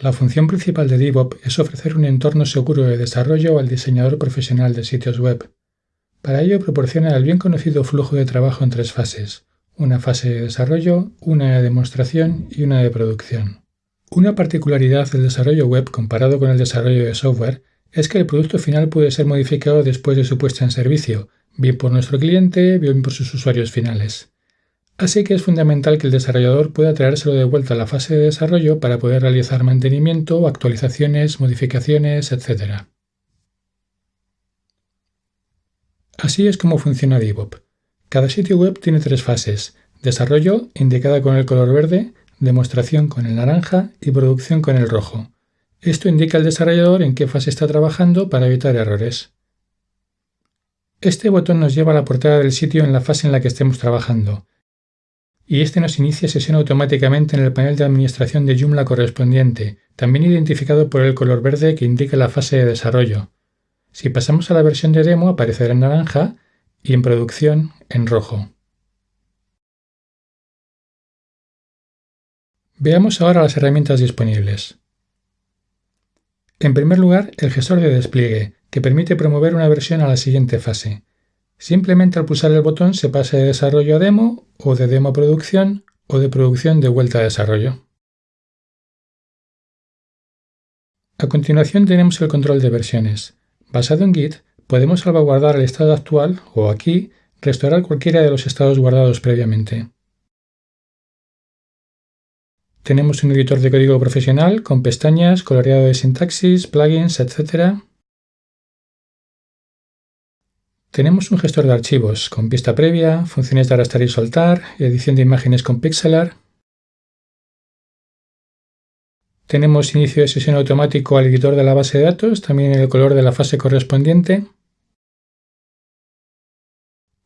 La función principal de DevOps es ofrecer un entorno seguro de desarrollo al diseñador profesional de sitios web. Para ello proporciona el bien conocido flujo de trabajo en tres fases, una fase de desarrollo, una de demostración y una de producción. Una particularidad del desarrollo web comparado con el desarrollo de software es que el producto final puede ser modificado después de su puesta en servicio, bien por nuestro cliente, bien por sus usuarios finales. Así que es fundamental que el desarrollador pueda traérselo de vuelta a la fase de desarrollo para poder realizar mantenimiento, actualizaciones, modificaciones, etc. Así es como funciona DevOps. Cada sitio web tiene tres fases. Desarrollo, indicada con el color verde, demostración con el naranja y producción con el rojo. Esto indica al desarrollador en qué fase está trabajando para evitar errores. Este botón nos lleva a la portada del sitio en la fase en la que estemos trabajando y este nos inicia sesión automáticamente en el panel de administración de Joomla correspondiente, también identificado por el color verde que indica la fase de desarrollo. Si pasamos a la versión de demo aparecerá en naranja y en producción en rojo. Veamos ahora las herramientas disponibles. En primer lugar, el gestor de despliegue, que permite promover una versión a la siguiente fase. Simplemente al pulsar el botón se pasa de desarrollo a demo o de demo a producción o de producción de vuelta a desarrollo. A continuación tenemos el control de versiones. Basado en Git, podemos salvaguardar el estado actual o aquí restaurar cualquiera de los estados guardados previamente. Tenemos un editor de código profesional con pestañas, coloreado de sintaxis, plugins, etc. Tenemos un gestor de archivos con pista previa, funciones de arrastrar y soltar, edición de imágenes con pixelar. Tenemos inicio de sesión automático al editor de la base de datos, también en el color de la fase correspondiente.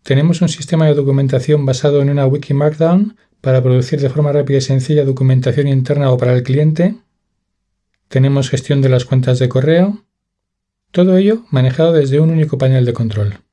Tenemos un sistema de documentación basado en una wiki markdown para producir de forma rápida y sencilla documentación interna o para el cliente. Tenemos gestión de las cuentas de correo. Todo ello manejado desde un único panel de control.